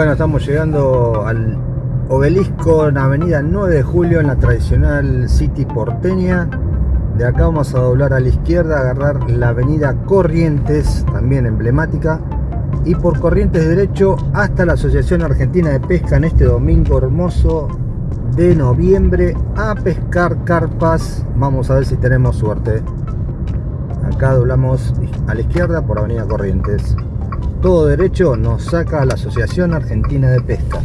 Bueno, estamos llegando al obelisco en Avenida 9 de Julio en la tradicional City porteña. De acá vamos a doblar a la izquierda, agarrar la Avenida Corrientes, también emblemática, y por Corrientes derecho hasta la Asociación Argentina de Pesca en este domingo hermoso de noviembre a pescar carpas. Vamos a ver si tenemos suerte. Acá doblamos a la izquierda por Avenida Corrientes todo derecho nos saca a la Asociación Argentina de Pesca.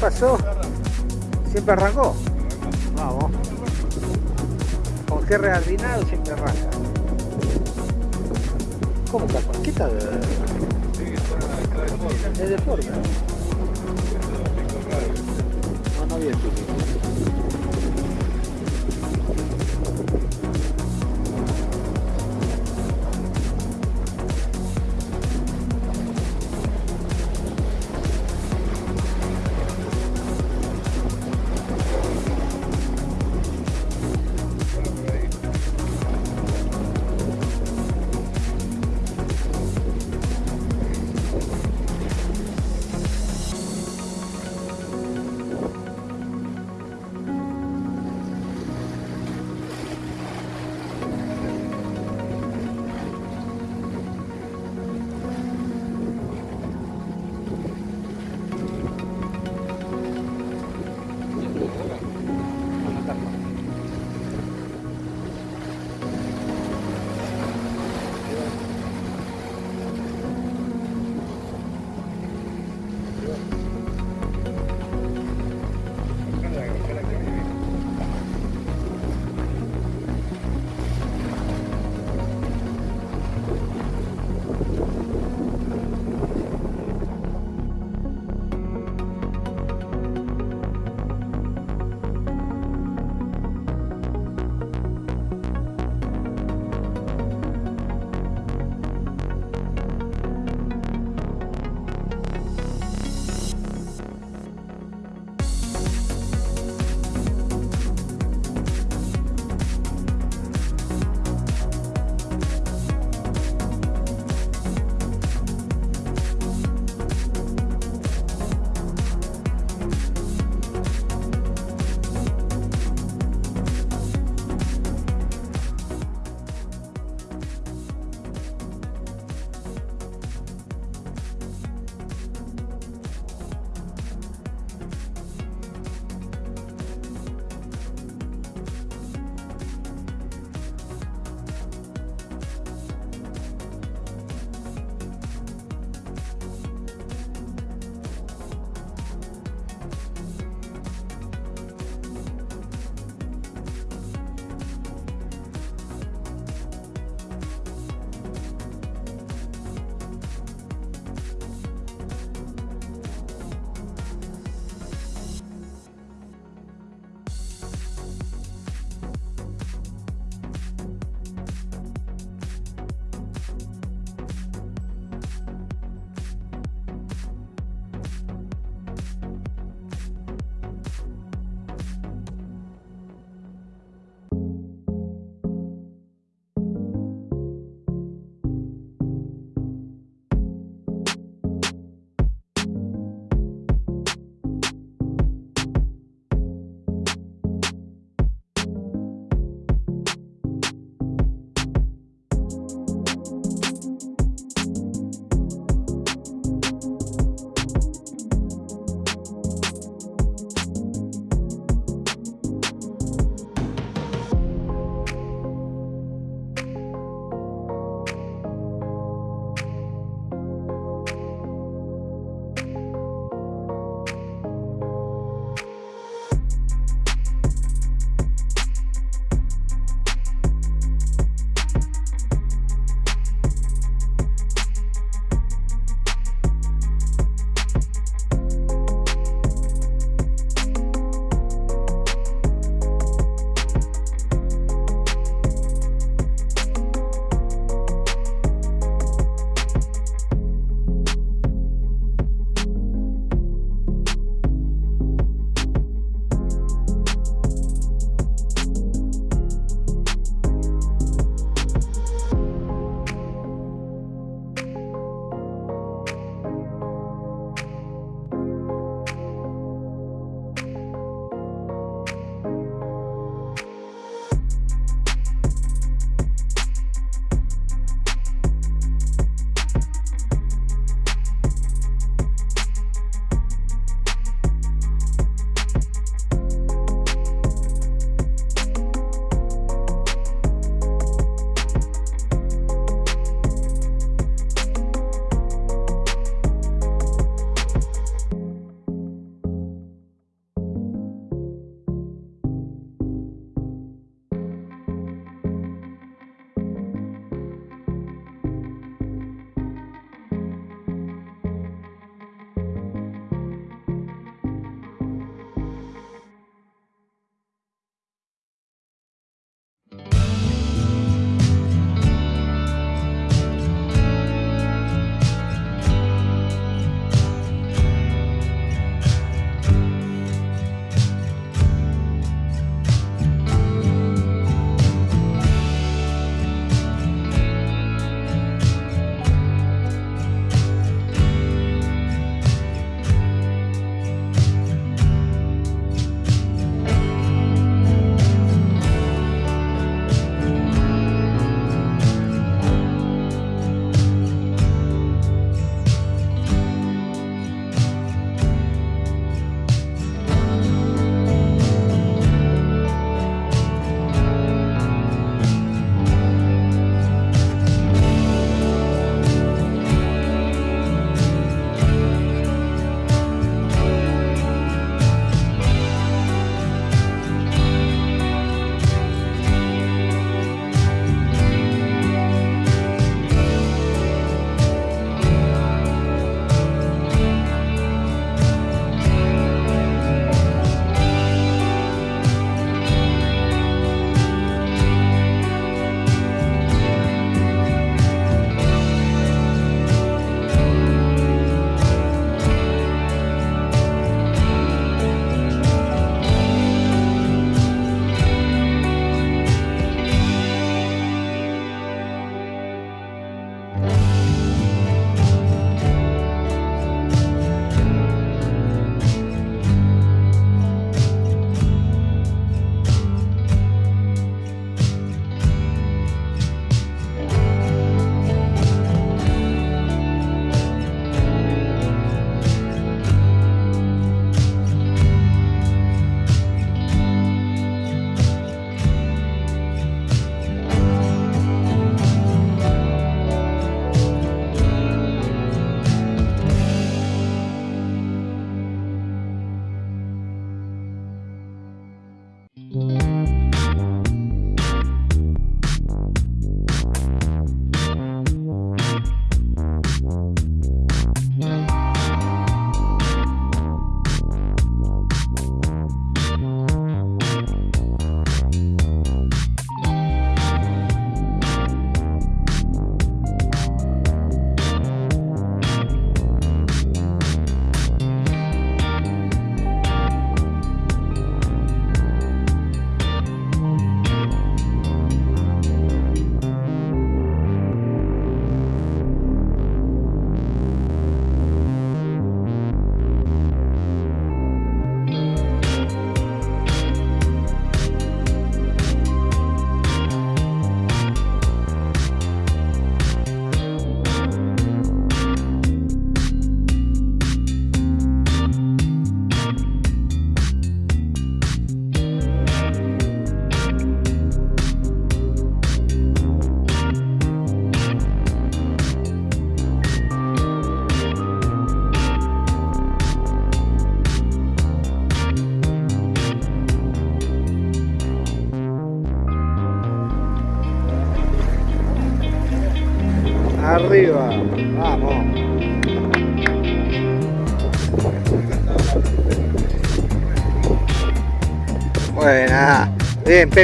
Pasó? ¿Siempre arrancó? Vamos. Con qué reardinado siempre arranca. ¿Cómo está? ¿Qué tal? Es deforme. No, no había Arriba.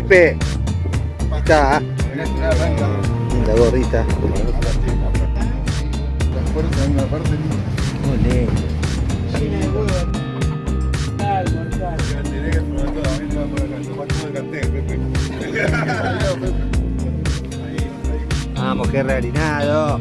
Pepe. Ahí Está. Linda gorrita. Vamos, qué realinado.